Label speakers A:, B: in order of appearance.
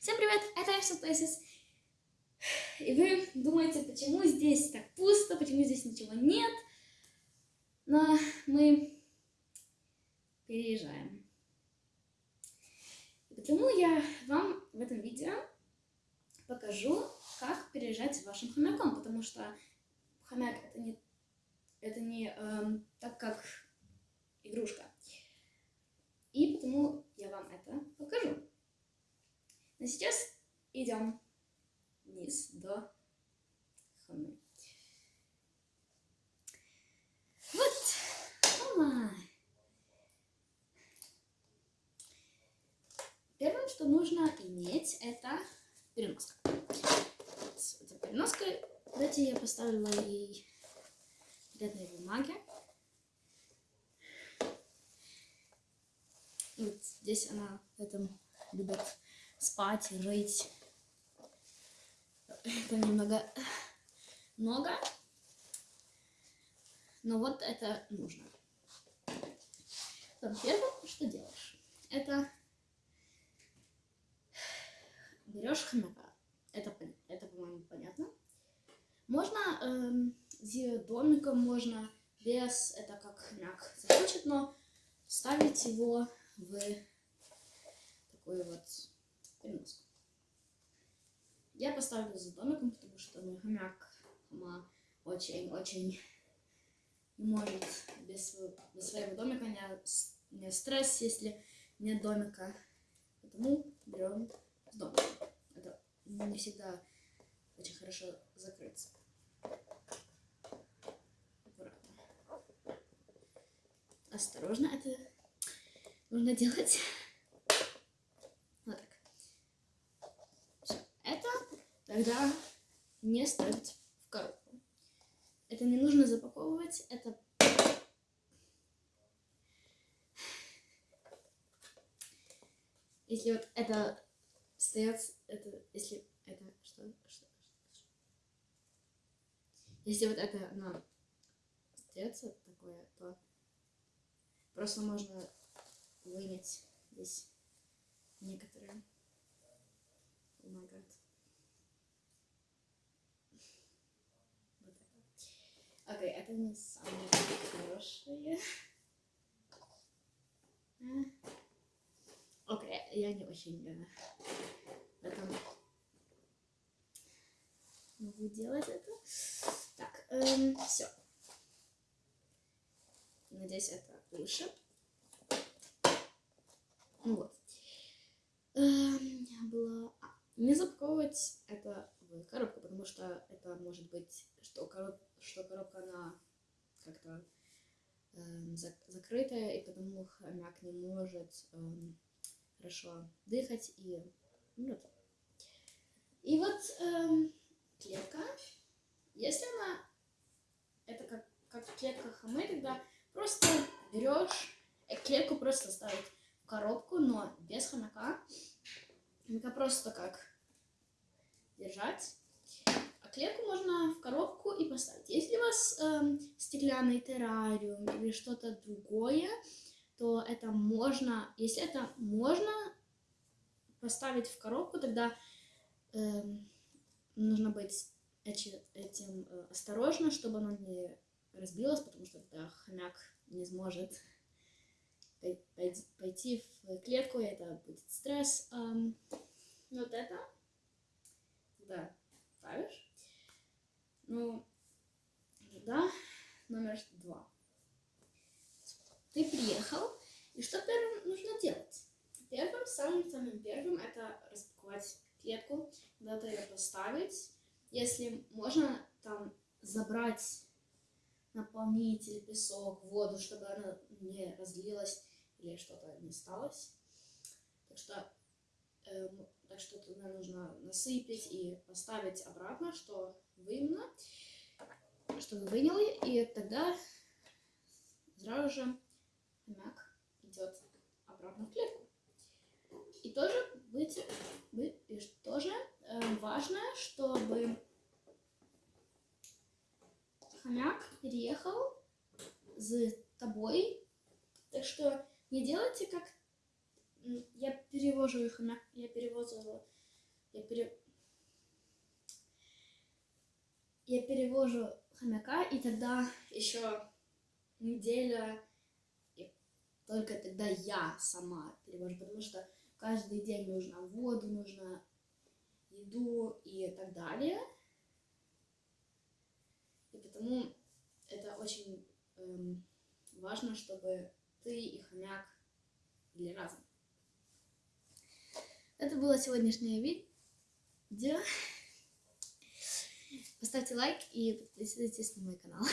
A: Всем привет, это Action Places. И вы думаете, почему здесь так пусто, почему здесь ничего нет. Но мы переезжаем. И потому я вам в этом видео покажу, как переезжать с вашим хомяком, потому что хомяк это не, это не эм, так, как игрушка. И потому я вам это покажу. Но сейчас идем вниз до хомы. Вот. Хома. Первым, что нужно иметь, это переноска. Эта переноска, давайте я поставила ей бедной бумаги. Вот здесь она в этом любит спать, жить. Это немного много. Но вот это нужно. Первое, что делаешь, это берешь хомяка. Это, это по-моему, понятно. Можно с домиком, можно без, это как хомяк захочет, но ставить его в такой вот переноску. Я поставлю за домиком, потому что мой хомяк очень-очень не может без, без своего домика, не, не стресс, если нет домика. Поэтому берем с домиком. Это не всегда очень хорошо закрыться. Аккуратно. Осторожно это нужно делать. Вот так. Все. Это тогда не ставить в коробку. Это не нужно запаковывать, это если вот это стоят, это, если это, что, что, что, если вот это, ну, остается такое, то просто можно вынять здесь некоторые помогают. Вот Окей, это не самое хорошее. Окей, я не очень э, в могу делать это. Так, эм, все. Надеюсь, это лучше. Ну вот. Эм, было... А, не запаковывать это в коробку, потому что это может быть, что, короб... что коробка, она как-то эм, зак... закрытая, и потому хомяк не может эм, хорошо дыхать и умрет. И вот эм, клетка, если она, это как, как клетка хомы, тогда просто берешь, э, клетку просто ставить коробку, но без хомяка. Хомяка просто как держать. Клетку можно в коробку и поставить. Если у вас эм, стеклянный террариум или что-то другое, то это можно, если это можно поставить в коробку, тогда эм, нужно быть этим э, осторожно, чтобы оно не разбилось, потому что тогда хомяк не сможет пойти в клетку, это будет стресс. Um, вот это, да, ставишь. Ну, да, номер два. Ты приехал, и что первым нужно делать? Первым, самым-самым первым, это распаковать клетку, куда-то ее поставить. Если можно, там забрать наполнитель, песок, воду, чтобы она не разлилась или что-то не сталось. Так что, так что туда нужно насыпать и поставить обратно, что вымно, что вы выняли, и тогда сразу же хомяк идет обратно в клетку. И тоже быть, и тоже э, важно, чтобы хомяк переехал с тобой, так что не делайте как... Я перевожу их, я перевожу я пере... Я перевожу хомяка, и тогда еще неделя, и только тогда я сама перевожу, потому что каждый день нужно воду, нужно еду и так далее. И потому это очень эм, важно, чтобы ты и хомяк были разом. Это было сегодняшнее видео. Поставьте лайк и подписывайтесь на мой канал.